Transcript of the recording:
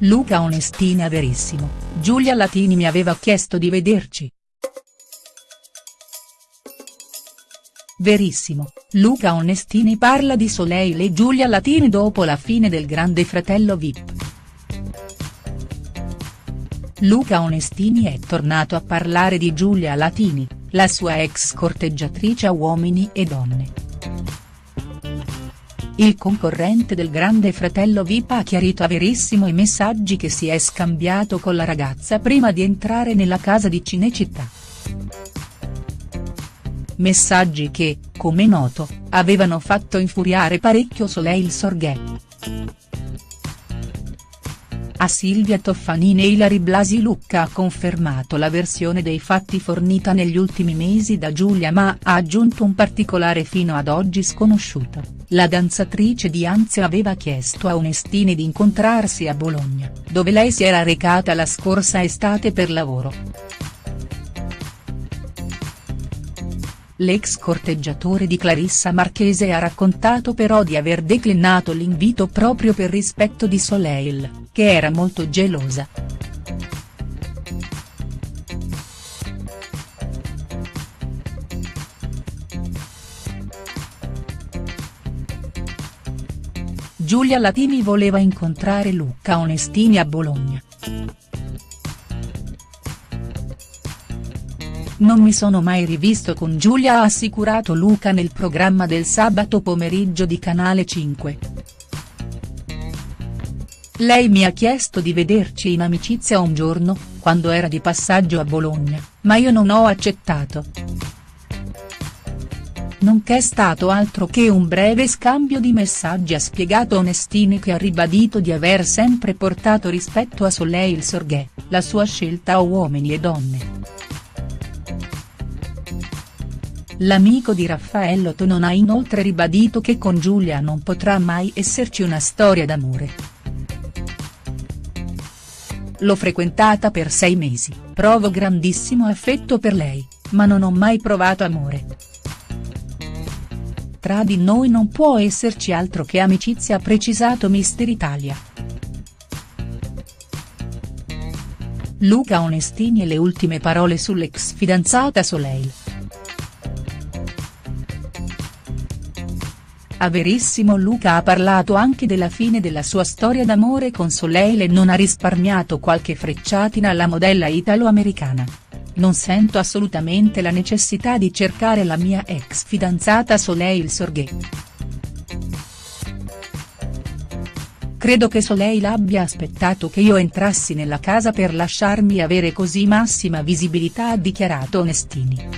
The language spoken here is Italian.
Luca Onestini a Verissimo, Giulia Latini mi aveva chiesto di vederci. Verissimo, Luca Onestini parla di Soleil e Giulia Latini dopo la fine del Grande Fratello Vip. Luca Onestini è tornato a parlare di Giulia Latini, la sua ex corteggiatrice a Uomini e Donne. Il concorrente del Grande Fratello Vip ha chiarito a Verissimo i messaggi che si è scambiato con la ragazza prima di entrare nella casa di Cinecittà. Messaggi che, come noto, avevano fatto infuriare parecchio Soleil Sorghè. A Silvia Toffanini e Ilari Blasi Lucca ha confermato la versione dei fatti fornita negli ultimi mesi da Giulia ma ha aggiunto un particolare fino ad oggi sconosciuto, la danzatrice di Anzio aveva chiesto a Onestini di incontrarsi a Bologna, dove lei si era recata la scorsa estate per lavoro. L'ex corteggiatore di Clarissa Marchese ha raccontato però di aver declinato l'invito proprio per rispetto di Soleil, che era molto gelosa. Giulia Latini voleva incontrare Luca Onestini a Bologna. Non mi sono mai rivisto con Giulia ha assicurato Luca nel programma del sabato pomeriggio di Canale 5. Lei mi ha chiesto di vederci in amicizia un giorno, quando era di passaggio a Bologna, ma io non ho accettato. Non c'è stato altro che un breve scambio di messaggi ha spiegato Onestini che ha ribadito di aver sempre portato rispetto a Soleil Sorghè, la sua scelta a uomini e donne. L'amico di Raffaello Tonon ha inoltre ribadito che con Giulia non potrà mai esserci una storia d'amore. L'ho frequentata per sei mesi, provo grandissimo affetto per lei, ma non ho mai provato amore. Tra di noi non può esserci altro che amicizia ha precisato Mister Italia. Luca Onestini e le ultime parole sull'ex fidanzata Soleil. A Verissimo Luca ha parlato anche della fine della sua storia d'amore con Soleil e non ha risparmiato qualche frecciatina alla modella italo-americana. Non sento assolutamente la necessità di cercare la mia ex fidanzata Soleil Sorghè. Credo che Soleil abbia aspettato che io entrassi nella casa per lasciarmi avere così massima visibilità ha dichiarato Onestini.